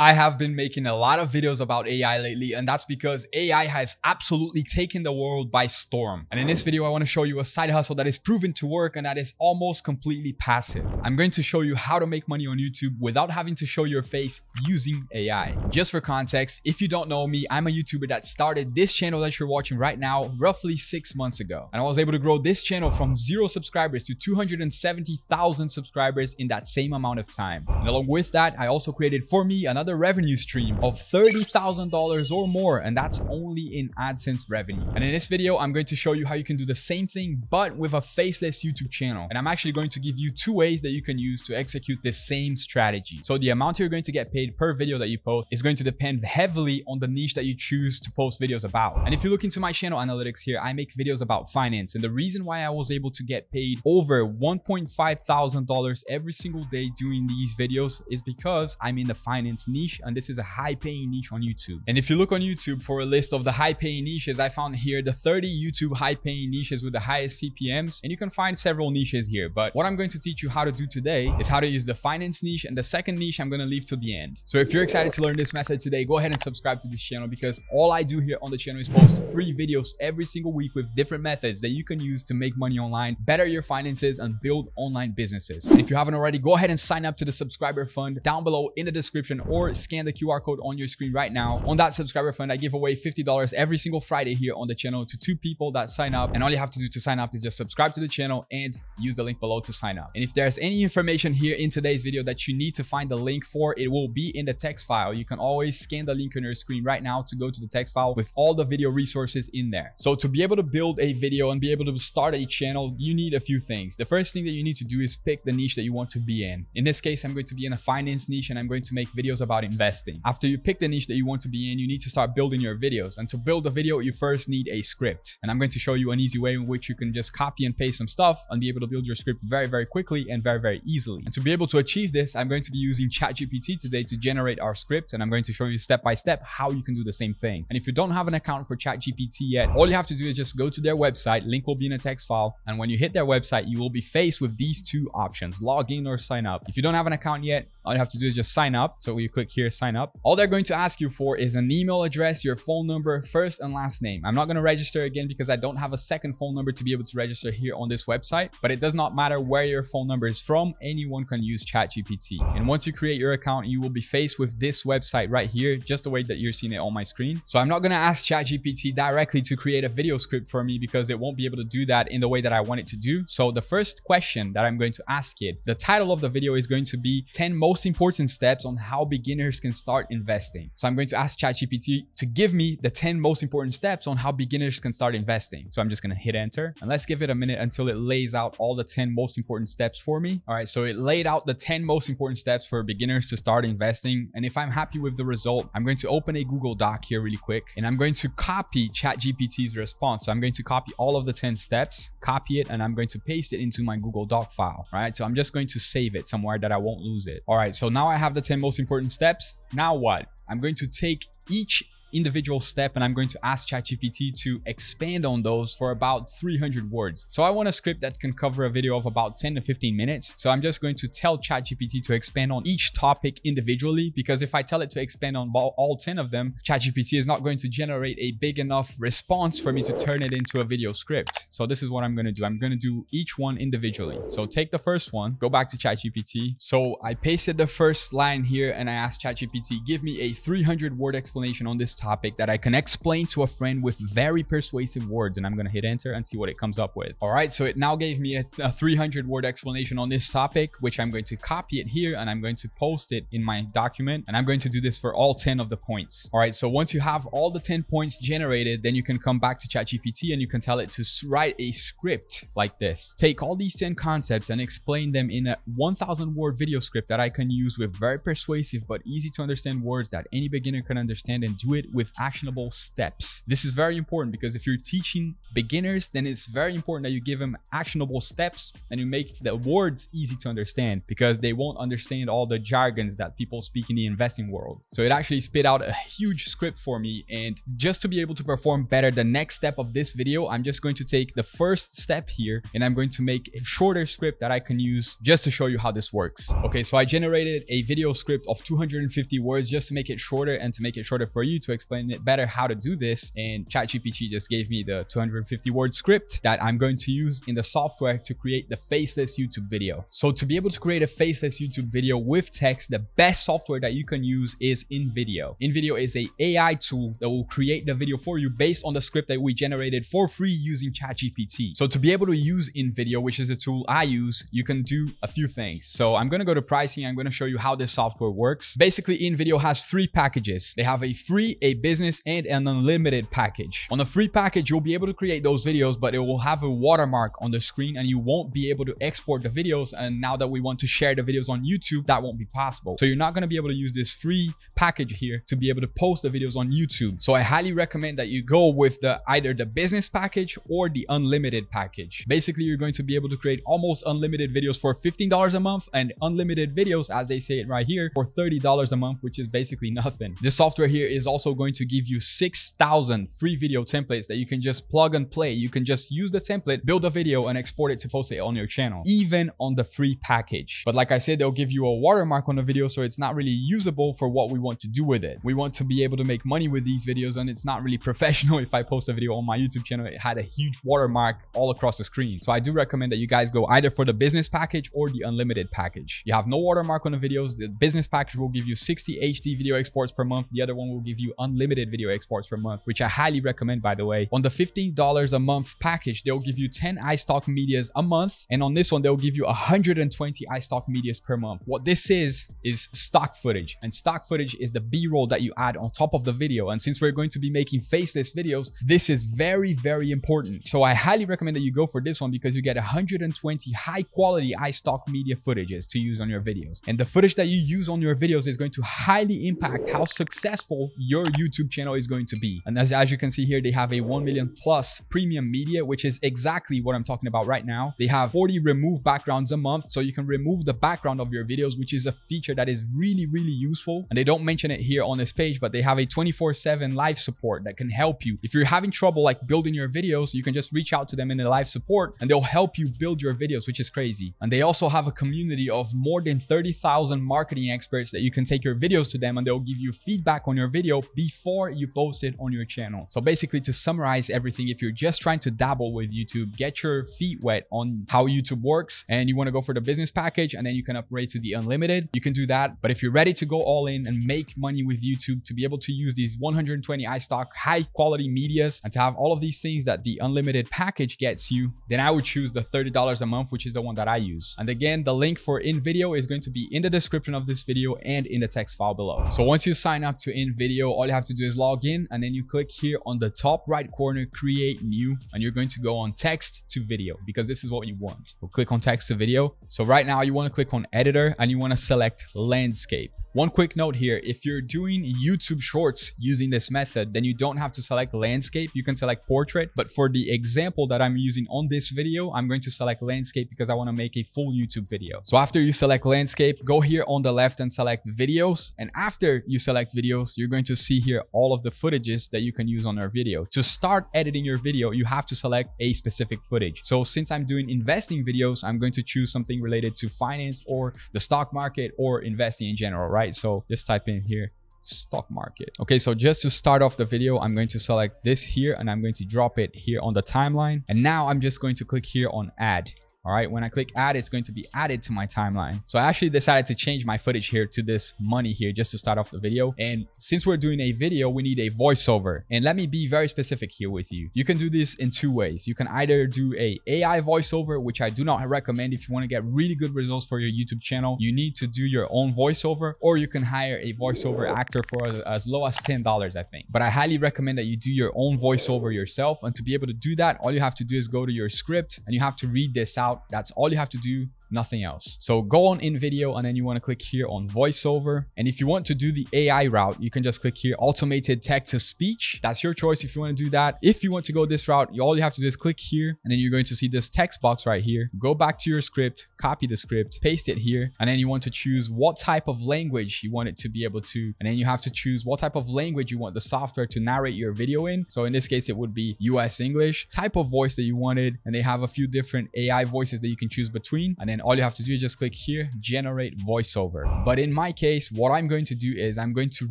I have been making a lot of videos about AI lately, and that's because AI has absolutely taken the world by storm. And in this video, I want to show you a side hustle that is proven to work and that is almost completely passive. I'm going to show you how to make money on YouTube without having to show your face using AI. Just for context, if you don't know me, I'm a YouTuber that started this channel that you're watching right now roughly six months ago. And I was able to grow this channel from zero subscribers to 270,000 subscribers in that same amount of time. And along with that, I also created for me another another revenue stream of $30,000 or more, and that's only in AdSense revenue. And in this video, I'm going to show you how you can do the same thing, but with a faceless YouTube channel. And I'm actually going to give you two ways that you can use to execute the same strategy. So the amount you're going to get paid per video that you post is going to depend heavily on the niche that you choose to post videos about. And if you look into my channel analytics here, I make videos about finance. And the reason why I was able to get paid over $1.5 thousand every single day doing these videos is because I'm in the finance niche niche and this is a high paying niche on YouTube. And if you look on YouTube for a list of the high paying niches, I found here the 30 YouTube high paying niches with the highest CPMs and you can find several niches here. But what I'm going to teach you how to do today is how to use the finance niche and the second niche I'm going to leave to the end. So if you're excited to learn this method today, go ahead and subscribe to this channel because all I do here on the channel is post free videos every single week with different methods that you can use to make money online, better your finances and build online businesses. If you haven't already, go ahead and sign up to the subscriber fund down below in the description or scan the QR code on your screen right now. On that subscriber fund, I give away $50 every single Friday here on the channel to two people that sign up. And all you have to do to sign up is just subscribe to the channel and use the link below to sign up. And if there's any information here in today's video that you need to find the link for, it will be in the text file. You can always scan the link on your screen right now to go to the text file with all the video resources in there. So to be able to build a video and be able to start a channel, you need a few things. The first thing that you need to do is pick the niche that you want to be in. In this case, I'm going to be in a finance niche and I'm going to make videos about investing investing. After you pick the niche that you want to be in, you need to start building your videos. And to build a video, you first need a script. And I'm going to show you an easy way in which you can just copy and paste some stuff and be able to build your script very, very quickly and very, very easily. And to be able to achieve this, I'm going to be using ChatGPT today to generate our script. And I'm going to show you step by step how you can do the same thing. And if you don't have an account for ChatGPT yet, all you have to do is just go to their website. Link will be in a text file. And when you hit their website, you will be faced with these two options, log in or sign up. If you don't have an account yet, all you have to do is just sign up. So you click here, sign up. All they're going to ask you for is an email address, your phone number, first and last name. I'm not going to register again because I don't have a second phone number to be able to register here on this website, but it does not matter where your phone number is from. Anyone can use ChatGPT. And once you create your account, you will be faced with this website right here, just the way that you're seeing it on my screen. So I'm not going to ask ChatGPT directly to create a video script for me because it won't be able to do that in the way that I want it to do. So the first question that I'm going to ask it, the title of the video is going to be 10 most important steps on how beginners can start investing. So I'm going to ask ChatGPT to give me the 10 most important steps on how beginners can start investing. So I'm just going to hit enter and let's give it a minute until it lays out all the 10 most important steps for me. All right. So it laid out the 10 most important steps for beginners to start investing. And if I'm happy with the result, I'm going to open a Google Doc here really quick and I'm going to copy ChatGPT's response. So I'm going to copy all of the 10 steps, copy it, and I'm going to paste it into my Google Doc file. Right. So I'm just going to save it somewhere that I won't lose it. All right. So now I have the 10 most important steps. Now what? I'm going to take each individual step and I'm going to ask ChatGPT to expand on those for about 300 words. So I want a script that can cover a video of about 10 to 15 minutes. So I'm just going to tell ChatGPT to expand on each topic individually because if I tell it to expand on all 10 of them, ChatGPT is not going to generate a big enough response for me to turn it into a video script. So this is what I'm going to do. I'm going to do each one individually. So take the first one, go back to ChatGPT. So I pasted the first line here and I asked ChatGPT, give me a 300 word explanation on this topic that I can explain to a friend with very persuasive words. And I'm going to hit enter and see what it comes up with. All right. So it now gave me a, a 300 word explanation on this topic, which I'm going to copy it here and I'm going to post it in my document. And I'm going to do this for all 10 of the points. All right. So once you have all the 10 points generated, then you can come back to ChatGPT and you can tell it to write a script like this. Take all these 10 concepts and explain them in a 1000 word video script that I can use with very persuasive but easy to understand words that any beginner can understand and do it with actionable steps. This is very important because if you're teaching beginners, then it's very important that you give them actionable steps and you make the words easy to understand because they won't understand all the jargons that people speak in the investing world. So it actually spit out a huge script for me. And just to be able to perform better the next step of this video, I'm just going to take the first step here and I'm going to make a shorter script that I can use just to show you how this works. Okay, so I generated a video script of 250 words just to make it shorter and to make it shorter for you to explain it better how to do this. And ChatGPT just gave me the 250 word script that I'm going to use in the software to create the faceless YouTube video. So to be able to create a faceless YouTube video with text, the best software that you can use is InVideo. InVideo is a AI tool that will create the video for you based on the script that we generated for free using ChatGPT. So to be able to use InVideo, which is a tool I use, you can do a few things. So I'm going to go to pricing. I'm going to show you how this software works. Basically, InVideo has three packages. They have a free, a business, and an unlimited package. On the free package, you'll be able to create those videos, but it will have a watermark on the screen and you won't be able to export the videos. And now that we want to share the videos on YouTube, that won't be possible. So you're not going to be able to use this free package here to be able to post the videos on YouTube. So I highly recommend that you go with the either the business package or the unlimited package. Basically, you're going to be able to create almost unlimited videos for $15 a month and unlimited videos, as they say it right here, for $30 a month, which is basically nothing. This software here is also going to give you 6,000 free video templates that you can just plug and play. You can just use the template, build a video and export it to post it on your channel, even on the free package. But like I said, they'll give you a watermark on the video, so it's not really usable for what we want to do with it. We want to be able to make money with these videos and it's not really professional if I post a video on my YouTube channel. It had a huge watermark all across the screen. So I do recommend that you guys go either for the business package or the unlimited package. You have no watermark on the videos. The business package will give you 60 HD video exports per month. The other one will give you unlimited video exports per month, which I highly recommend, by the way. On the $15 a month package, they'll give you 10 iStock medias a month. And on this one, they'll give you 120 iStock medias per month. What this is, is stock footage. And stock footage is the B-roll that you add on top of the video. And since we're going to be making faceless videos, this is very, very important. So I highly recommend that you go for this one because you get 120 high quality iStock media footages to use on your videos. And the footage that you use on your videos is going to highly impact how successful your YouTube channel is going to be. And as, as you can see here, they have a 1 million plus premium media, which is exactly what I'm talking about right now. They have 40 remove backgrounds a month. So you can remove the background of your videos, which is a feature that is really, really useful. And they don't mention it here on this page, but they have a 24 7 live support that can help you. If you're having trouble like building your videos, you can just reach out to them in the live support and they'll help you build your videos, which is crazy. And they also have a community of more than 30,000 marketing experts that you can take your videos to them and they'll give you feedback on your video before you post it on your channel. So basically to summarize everything, if you're just trying to dabble with YouTube, get your feet wet on how YouTube works and you want to go for the business package and then you can upgrade to the unlimited, you can do that. But if you're ready to go all in and make money with YouTube to be able to use these 120 iStock high quality medias and to have all of these things that the unlimited package gets you, then I would choose the $30 a month, which is the one that I use. And again, the link for InVideo is going to be in the description of this video and in the text file below. So once you sign up to InVideo, all you have to do is log in and then you click here on the top right corner, create new, and you're going to go on text to video because this is what you want. We'll click on text to video. So right now you want to click on editor and you want to select landscape. One quick note here, if you're doing YouTube shorts using this method, then you don't have to select landscape. You can select portrait, but for the example that I'm using on this video, I'm going to select landscape because I want to make a full YouTube video. So after you select landscape, go here on the left and select videos. And after you select videos, you're going to see here all of the footages that you can use on your video. To start editing your video, you have to select a specific footage. So since I'm doing investing videos, I'm going to choose something related to finance or the stock market or investing in general, right? So just type in here stock market. Okay, so just to start off the video, I'm going to select this here and I'm going to drop it here on the timeline. And now I'm just going to click here on add. All right, when I click add, it's going to be added to my timeline. So I actually decided to change my footage here to this money here just to start off the video. And since we're doing a video, we need a voiceover. And let me be very specific here with you. You can do this in two ways. You can either do a AI voiceover, which I do not recommend if you want to get really good results for your YouTube channel. You need to do your own voiceover or you can hire a voiceover actor for as low as $10, I think. But I highly recommend that you do your own voiceover yourself. And to be able to do that, all you have to do is go to your script and you have to read this out that's all you have to do nothing else. So go on InVideo and then you want to click here on voiceover. And if you want to do the AI route, you can just click here automated text to speech. That's your choice if you want to do that. If you want to go this route, you, all you have to do is click here and then you're going to see this text box right here. Go back to your script, copy the script, paste it here, and then you want to choose what type of language you want it to be able to, and then you have to choose what type of language you want the software to narrate your video in. So in this case, it would be US English, type of voice that you wanted, and they have a few different AI voices that you can choose between. And then all you have to do is just click here, generate voiceover. But in my case, what I'm going to do is I'm going to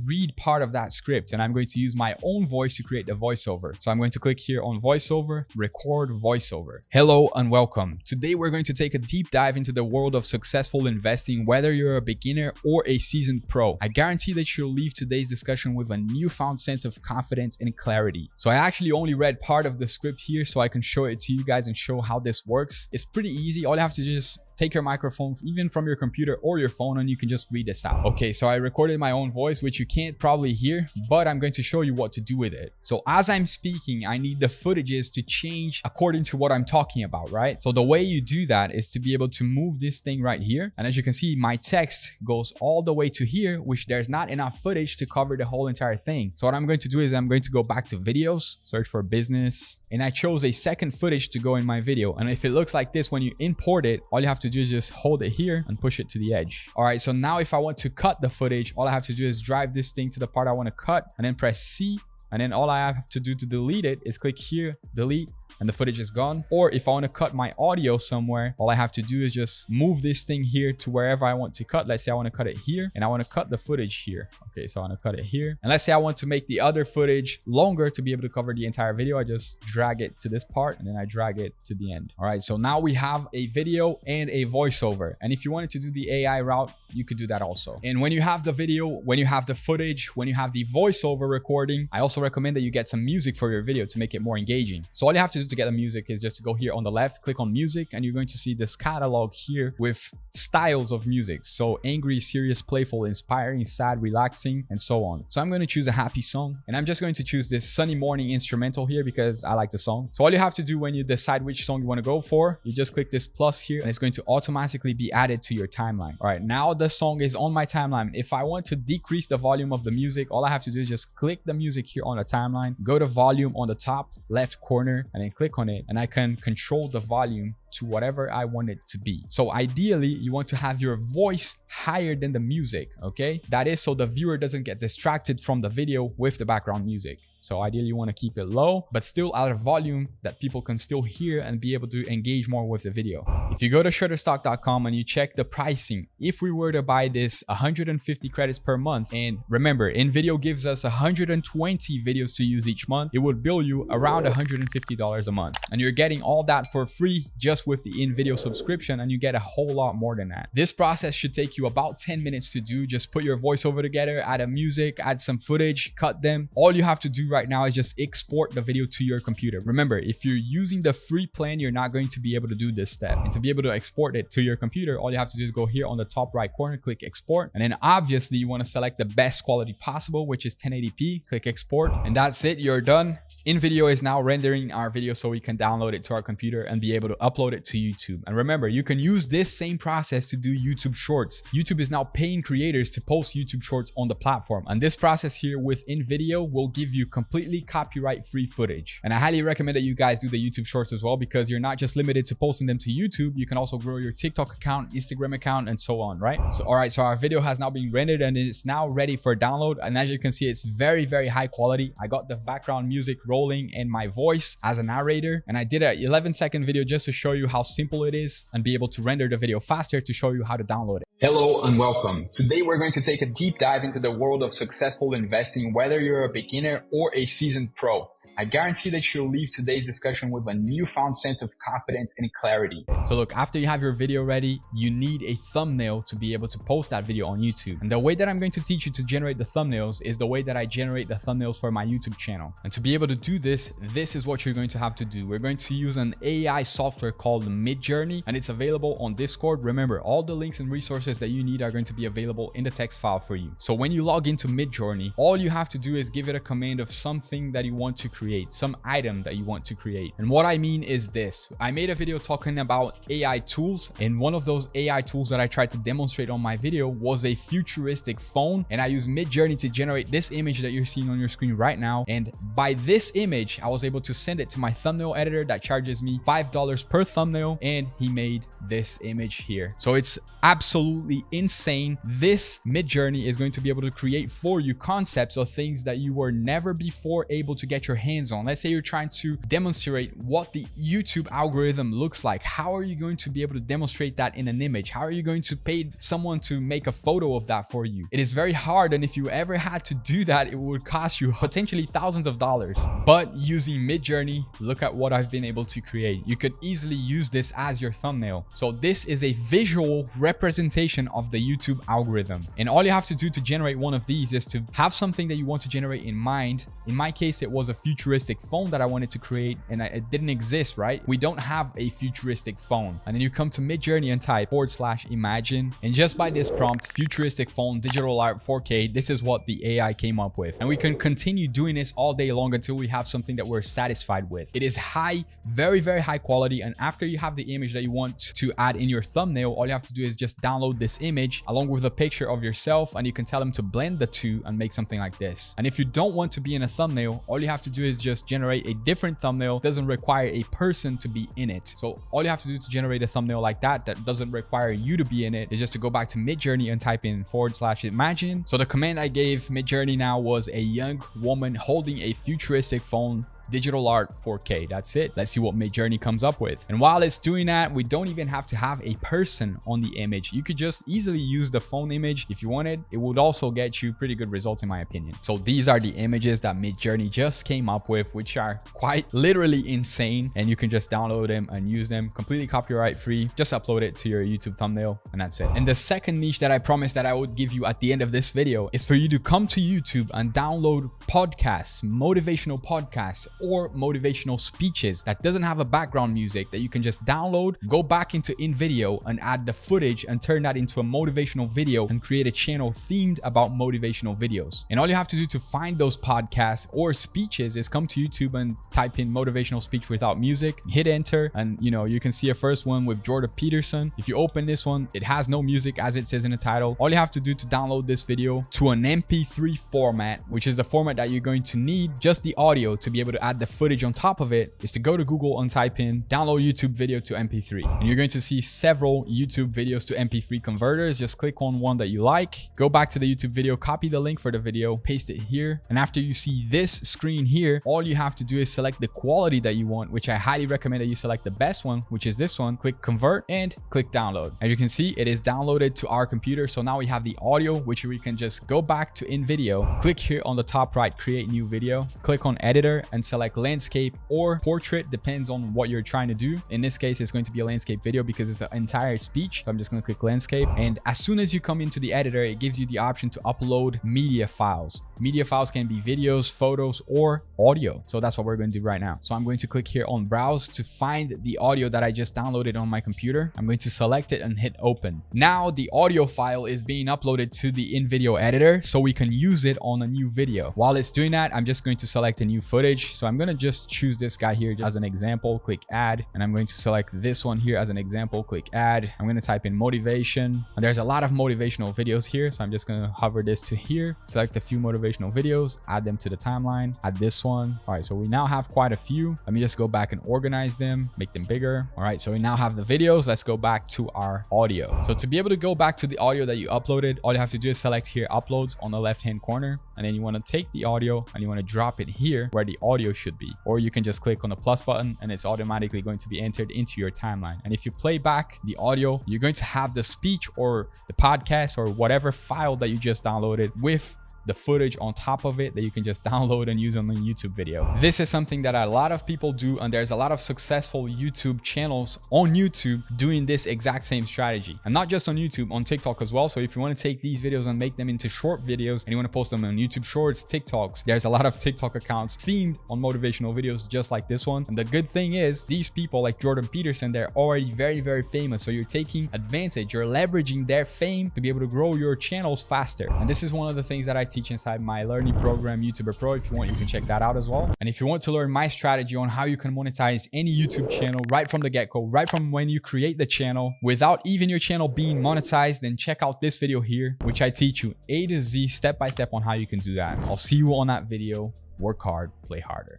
read part of that script and I'm going to use my own voice to create the voiceover. So I'm going to click here on voiceover, record voiceover. Hello and welcome. Today we're going to take a deep dive into the world of successful investing, whether you're a beginner or a seasoned pro. I guarantee that you'll leave today's discussion with a newfound sense of confidence and clarity. So I actually only read part of the script here so I can show it to you guys and show how this works. It's pretty easy. All you have to do is take your microphone even from your computer or your phone and you can just read this out. Okay, so I recorded my own voice, which you can't probably hear, but I'm going to show you what to do with it. So as I'm speaking, I need the footages to change according to what I'm talking about, right? So the way you do that is to be able to move this thing right here. And as you can see, my text goes all the way to here, which there's not enough footage to cover the whole entire thing. So what I'm going to do is I'm going to go back to videos, search for business, and I chose a second footage to go in my video. And if it looks like this, when you import it, all you have to to do is just hold it here and push it to the edge. All right, so now if I want to cut the footage, all I have to do is drive this thing to the part I want to cut and then press C. And then all I have to do to delete it is click here, delete, and the footage is gone. Or if I want to cut my audio somewhere, all I have to do is just move this thing here to wherever I want to cut. Let's say I want to cut it here and I want to cut the footage here. Okay, so I want to cut it here. And let's say I want to make the other footage longer to be able to cover the entire video. I just drag it to this part and then I drag it to the end. All right, so now we have a video and a voiceover. And if you wanted to do the AI route, you could do that also. And when you have the video, when you have the footage, when you have the voiceover recording, I also recommend that you get some music for your video to make it more engaging. So all you have to do to get the music is just to go here on the left, click on music, and you're going to see this catalog here with styles of music. So angry, serious, playful, inspiring, sad, relaxing, and so on. So I'm going to choose a happy song, and I'm just going to choose this sunny morning instrumental here because I like the song. So all you have to do when you decide which song you want to go for, you just click this plus here, and it's going to automatically be added to your timeline. All right, now the song is on my timeline. If I want to decrease the volume of the music, all I have to do is just click the music here on the timeline, go to volume on the top left corner, and then click on it and I can control the volume to whatever I want it to be. So ideally, you want to have your voice higher than the music, okay? That is so the viewer doesn't get distracted from the video with the background music. So ideally you want to keep it low, but still at a volume that people can still hear and be able to engage more with the video. If you go to shutterstock.com and you check the pricing, if we were to buy this 150 credits per month, and remember, InVideo gives us 120 videos to use each month, it would bill you around $150 a month. And you're getting all that for free just with the InVideo subscription, and you get a whole lot more than that. This process should take you about 10 minutes to do. Just put your voiceover together, add a music, add some footage, cut them. All you have to do right now is just export the video to your computer. Remember, if you're using the free plan, you're not going to be able to do this step. And to be able to export it to your computer, all you have to do is go here on the top right corner, click export. And then obviously you want to select the best quality possible, which is 1080p, click export. And that's it, you're done. InVideo is now rendering our video so we can download it to our computer and be able to upload it to YouTube. And remember, you can use this same process to do YouTube Shorts. YouTube is now paying creators to post YouTube Shorts on the platform. And this process here with InVideo will give you completely copyright-free footage. And I highly recommend that you guys do the YouTube Shorts as well because you're not just limited to posting them to YouTube. You can also grow your TikTok account, Instagram account, and so on, right? So, all right, so our video has now been rendered and it's now ready for download. And as you can see, it's very, very high quality. I got the background music rolling and my voice as a narrator. And I did an 11 second video just to show you how simple it is and be able to render the video faster to show you how to download it. Hello and welcome. Today we're going to take a deep dive into the world of successful investing, whether you're a beginner or a seasoned pro. I guarantee that you'll leave today's discussion with a newfound sense of confidence and clarity. So look, after you have your video ready, you need a thumbnail to be able to post that video on YouTube. And the way that I'm going to teach you to generate the thumbnails is the way that I generate the thumbnails for my YouTube channel. And to be able to do this, this is what you're going to have to do. We're going to use an AI software called Midjourney and it's available on Discord. Remember, all the links and resources that you need are going to be available in the text file for you. So when you log into Midjourney, all you have to do is give it a command of something that you want to create, some item that you want to create. And what I mean is this, I made a video talking about AI tools and one of those AI tools that I tried to demonstrate on my video was a futuristic phone and I used Midjourney to generate this image that you're seeing on your screen right now. And by this image, I was able to send it to my thumbnail editor that charges me $5 per thumbnail and he made this image here. So it's absolutely insane. This Midjourney is going to be able to create for you concepts of things that you were never before able to get your hands on. Let's say you're trying to demonstrate what the YouTube algorithm looks like. How are you going to be able to demonstrate that in an image? How are you going to pay someone to make a photo of that for you? It is very hard. And if you ever had to do that, it would cost you potentially thousands of dollars. But using Midjourney, look at what I've been able to create. You could easily use this as your thumbnail. So this is a visual representation of the YouTube algorithm. And all you have to do to generate one of these is to have something that you want to generate in mind. In my case, it was a futuristic phone that I wanted to create and it didn't exist, right? We don't have a futuristic phone. And then you come to Midjourney and type forward slash imagine. And just by this prompt, futuristic phone, digital art 4K, this is what the AI came up with. And we can continue doing this all day long until we have something that we're satisfied with. It is high, very, very high quality. And after you have the image that you want to add in your thumbnail, all you have to do is just download this image along with a picture of yourself and you can tell them to blend the two and make something like this. And if you don't want to be in a thumbnail, all you have to do is just generate a different thumbnail. It doesn't require a person to be in it. So all you have to do to generate a thumbnail like that, that doesn't require you to be in it, is just to go back to Midjourney and type in forward slash imagine. So the command I gave Midjourney now was a young woman holding a futuristic phone digital art 4K. That's it. Let's see what Midjourney comes up with. And while it's doing that, we don't even have to have a person on the image. You could just easily use the phone image if you wanted. It would also get you pretty good results in my opinion. So these are the images that Midjourney just came up with, which are quite literally insane. And you can just download them and use them completely copyright free. Just upload it to your YouTube thumbnail and that's it. And the second niche that I promised that I would give you at the end of this video is for you to come to YouTube and download podcasts, motivational podcasts, or motivational speeches that doesn't have a background music that you can just download, go back into InVideo and add the footage and turn that into a motivational video and create a channel themed about motivational videos. And all you have to do to find those podcasts or speeches is come to YouTube and type in motivational speech without music, hit enter, and you know, you can see a first one with Jordan Peterson. If you open this one, it has no music as it says in the title. All you have to do to download this video to an MP3 format, which is the format that you're going to need just the audio to be able to add the footage on top of it is to go to Google and type in download YouTube video to MP3. And you're going to see several YouTube videos to MP3 converters. Just click on one that you like, go back to the YouTube video, copy the link for the video, paste it here. And after you see this screen here, all you have to do is select the quality that you want, which I highly recommend that you select the best one, which is this one. Click convert and click download. As you can see, it is downloaded to our computer. So now we have the audio, which we can just go back to InVideo, click here on the top right, create new video, click on editor and select like landscape or portrait depends on what you're trying to do. In this case it's going to be a landscape video because it's an entire speech. So i'm just going to click landscape. And as soon as you come into the editor it gives you the option to upload media files. Media files can be videos photos or audio. So that's what we're going to do right now. So i'm going to click here on browse to find the audio that i just downloaded on my computer. I'm going to select it and hit open. Now the audio file is being uploaded to the InVideo editor so we can use it on a new video. While it's doing that i'm just going to select a new footage. So I'm going to just choose this guy here as an example, click add, and I'm going to select this one here as an example, click add. I'm going to type in motivation. And there's a lot of motivational videos here. So I'm just going to hover this to here, select a few motivational videos, add them to the timeline, add this one. All right. So we now have quite a few. Let me just go back and organize them, make them bigger. All right. So we now have the videos. Let's go back to our audio. So to be able to go back to the audio that you uploaded, all you have to do is select here uploads on the left hand corner. And then you want to take the audio and you want to drop it here where the audio should be. Or you can just click on the plus button and it's automatically going to be entered into your timeline. And if you play back the audio, you're going to have the speech or the podcast or whatever file that you just downloaded with the footage on top of it that you can just download and use on the YouTube video. This is something that a lot of people do and there's a lot of successful YouTube channels on YouTube doing this exact same strategy. And not just on YouTube, on TikTok as well. So if you want to take these videos and make them into short videos and you want to post them on YouTube Shorts, TikToks, there's a lot of TikTok accounts themed on motivational videos just like this one. And the good thing is these people like Jordan Peterson, they're already very, very famous. So you're taking advantage, you're leveraging their fame to be able to grow your channels faster. And this is one of the things that I teach inside my learning program, YouTuber Pro. If you want, you can check that out as well. And if you want to learn my strategy on how you can monetize any YouTube channel right from the get-go, right from when you create the channel without even your channel being monetized, then check out this video here, which I teach you A to Z step by step on how you can do that. I'll see you on that video. Work hard, play harder.